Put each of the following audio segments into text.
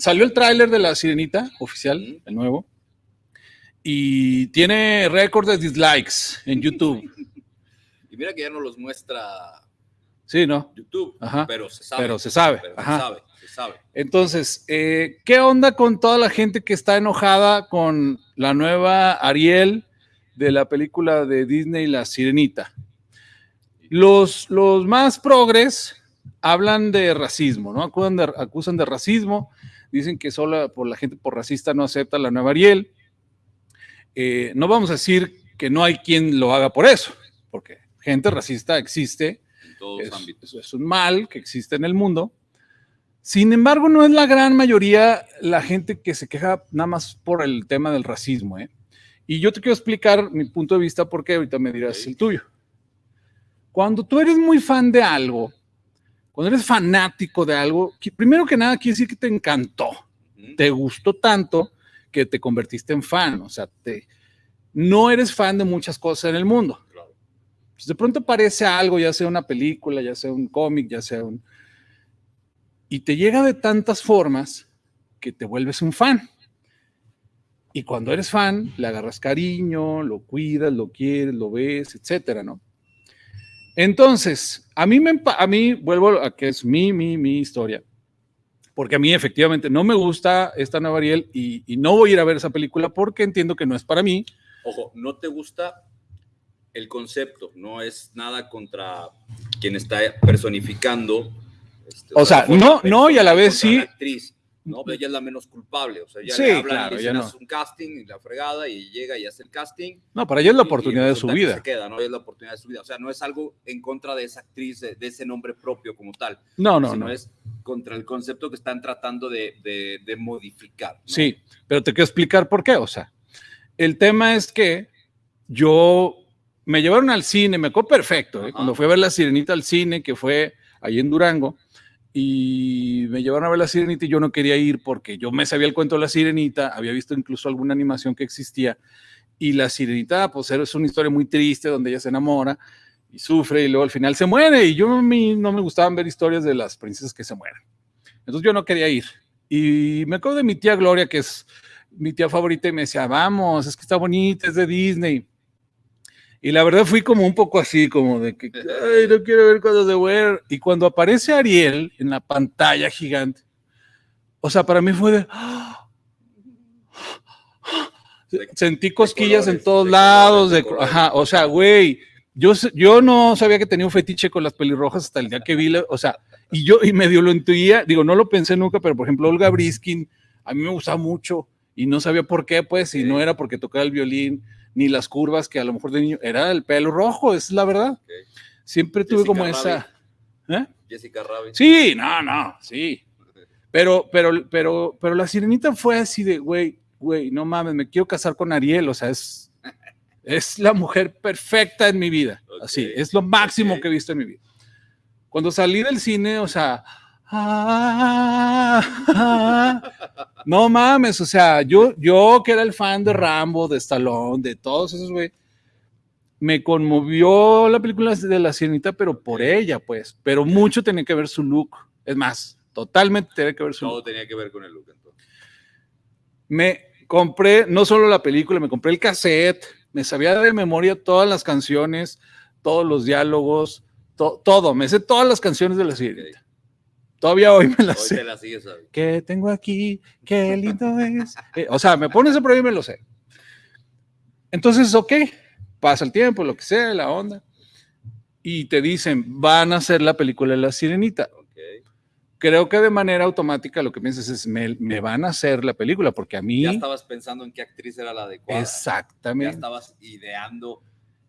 salió el tráiler de La Sirenita, oficial, el nuevo, y tiene récord de dislikes en YouTube. Y mira que ya no los muestra Sí, ¿no? YouTube, Ajá. pero se sabe. Pero se sabe. pero se Ajá. sabe, se sabe. Entonces, eh, ¿qué onda con toda la gente que está enojada con la nueva Ariel de la película de Disney La Sirenita? Los, los más progres hablan de racismo, ¿no? Acusan de, acusan de racismo, dicen que solo por la gente por racista no acepta la nueva Ariel. Eh, no vamos a decir que no hay quien lo haga por eso, porque gente racista existe, En todos es, ámbitos. es un mal que existe en el mundo. Sin embargo, no es la gran mayoría la gente que se queja nada más por el tema del racismo. ¿eh? Y yo te quiero explicar mi punto de vista porque ahorita me dirás el tuyo. Cuando tú eres muy fan de algo, cuando eres fanático de algo, primero que nada quiere decir que te encantó, te gustó tanto que te convertiste en fan. O sea, te, no eres fan de muchas cosas en el mundo pues de pronto aparece algo, ya sea una película, ya sea un cómic, ya sea un... Y te llega de tantas formas que te vuelves un fan. Y cuando eres fan, le agarras cariño, lo cuidas, lo quieres, lo ves, etcétera, ¿no? Entonces, a mí me, a mí, vuelvo a que es mi, mi, mi historia, porque a mí efectivamente no me gusta esta nueva Ariel y, y no voy a ir a ver esa película porque entiendo que no es para mí, Ojo, no te gusta el concepto, no es nada contra quien está personificando. este, O sea, no- no, y a la vez sí. la actriz, no, pero ella es la menos culpable, o sea, ya Sí, le hablan claro, y le ya dicen, no. "Haz un casting y la fregada y llega y hace el casting. no, para ella es la oportunidad de su resulta que vida. Se queda, ¿no? Es la oportunidad de su vida. O sea, no es algo en contra de esa actriz, de, de ese nombre propio como tal, No, no, sino no. es contra el concepto que están tratando de, de- de modificar. ¿no? Sí, pero te quiero explicar por qué. O sea, el tema es que yo me llevaron al cine, me acuerdo perfecto, ¿eh? Cuando fui a ver La Sirenita al cine, que fue ahí en Durango, y me llevaron a ver La Sirenita y yo no quería ir porque yo me sabía el cuento de La Sirenita, había visto incluso alguna animación que existía, y La Sirenita, pues es una historia muy triste donde ella se enamora y sufre y luego al final se muere, y yo a mí no me gustaban ver historias de las princesas que se mueren. Entonces yo no quería ir. Y me acuerdo de mi tía Gloria, que es mi tía favorita, y me decía, vamos, es que está bonita, es de Disney. Y la verdad fui como un poco así, como de que, ay, no quiero ver cosas de Wear. Y cuando aparece Ariel en la pantalla gigante, o sea, para mí fue de... Sentí cosquillas en colores, todos de lados, colores, de de, ajá, o sea, güey, yo, yo no sabía que tenía un fetiche con las pelirrojas hasta el día que vi, la- o sea, y yo y medio lo intuía, digo, no lo pensé nunca, pero por ejemplo, Olga Briskin, a mí me gustaba mucho y no sabía por qué, pues, y Sí. no era porque tocaba el violín, ni las curvas que a lo mejor de niño, era el pelo rojo, es la verdad. Siempre tuve Jessica como Rabbit. esa... ¿eh? Jessica Rabbit. Sí, no, no, sí. Pero, pero, pero, pero la sirenita fue así de, güey, güey, no mames, me quiero casar con Ariel, o sea, es, es la mujer perfecta en mi vida. Así, es lo máximo que he visto en mi vida. Cuando salí del cine, o sea, ah, ah, no mames, o sea, yo, yo que era el fan de Rambo, de Stallone, de todos esos, güey, me conmovió la película de la sirenita, pero por ella, pues, pero mucho tenía que ver su look. Es más, totalmente tenía que ver su Todo look. tenía que ver con el look entonces. Me compré no solo la película, me compré el cassette, me sabía de memoria todas las canciones, todos los diálogos, to- todo, me sé todas las canciones de la sirenita. Todavía hoy me las Hoy sé. te la sigues sabiendo. ¿Qué tengo aquí? Qué lindo es. Eh, o sea, me pones a prueba y me lo sé. Entonces, ok, pasa el tiempo, lo que sea, la onda. Y te dicen, van a hacer la película de la sirenita. Creo que de manera automática lo que piensas es, me, me van a hacer la película, porque a mí... Ya estabas pensando en qué actriz era la adecuada. Ya Exactamente. estabas ideando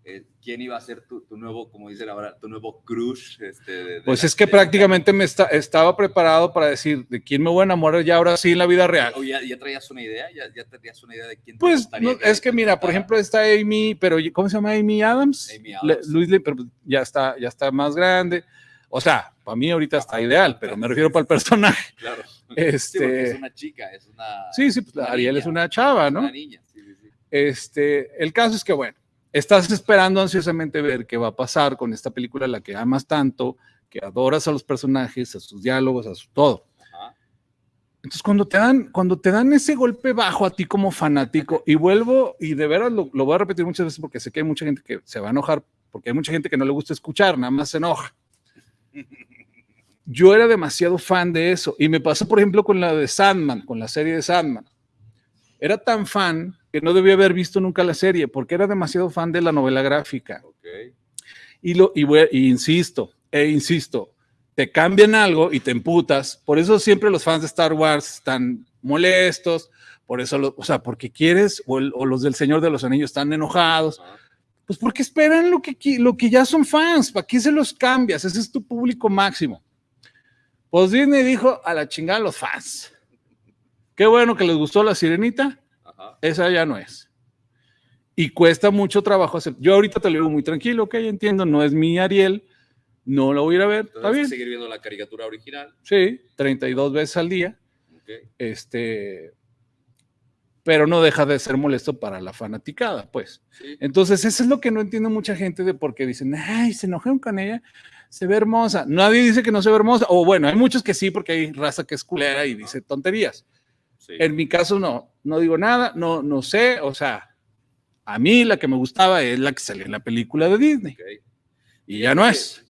eh, quién iba a ser tu, tu nuevo, como dicen ahora, tu nuevo crush. Este, de- de Pues es que prácticamente me esta- estaba preparado para decir de quién me voy a enamorar ya ahora sí en la vida real. Oh, ya, ya traías una idea, ya, ya tenías una idea de quién te Pues es que mira, por ejemplo, está Amy, pero ¿cómo se llama Amy Adams? Amy Le- Adams. Luis Le- pero ya está, ya está más grande. O sea, para mí ahorita está ideal, pero me refiero para el personaje. Claro. Sí, porque es Este, una chica, es una. sí, sí, pues Ariel es una chava, ¿no? Una niña, sí, sí, sí. Este, el caso es que, bueno, estás esperando ansiosamente ver qué va a pasar con esta película, la que amas tanto, que adoras a los personajes, a sus diálogos, a su todo. Ajá. Entonces, cuando te dan, cuando te dan ese golpe bajo a ti como fanático, y vuelvo, y de veras lo, lo voy a repetir muchas veces porque sé que hay mucha gente que se va a enojar, porque hay mucha gente que no le gusta escuchar, nada más se enoja. Yo era demasiado fan de eso, y me pasó, por ejemplo, con la de Sandman, con la serie de Sandman. Era tan fan que no debía haber visto nunca la serie, porque era demasiado fan de la novela gráfica. Ok. Y, lo, y, voy a- y insisto, e insisto, te cambian algo y te emputas. Por eso siempre los fans de Star Wars están molestos, por eso, lo- o sea, porque quieres, o, el- o los del Señor de los Anillos están enojados, pues porque esperan lo que, lo que ya son fans, ¿para qué se los cambias? Ese es tu público máximo. Pues Disney dijo a la chingada a los fans. Qué bueno que les gustó la sirenita, Ajá. esa ya no es. Y cuesta mucho trabajo hacer. Yo ahorita te lo digo muy tranquilo, ok, entiendo, no es mi Ariel, no lo voy a ir a ver, Entonces, está bien. seguir viendo la caricatura original. Sí, 32 veces al día, este, pero no deja de ser molesto para la fanaticada, pues. Sí. Entonces, eso es lo que no entiende mucha gente de por qué dicen, ay, se enojaron con ella, se ve hermosa. Nadie dice que no se ve hermosa, o bueno, hay muchos que sí, porque hay raza que es culera y dice tonterías. Sí. En mi caso no, no digo nada, no, no sé, o sea, a mí la que me gustaba es la que salió en la película de Disney y ya no es.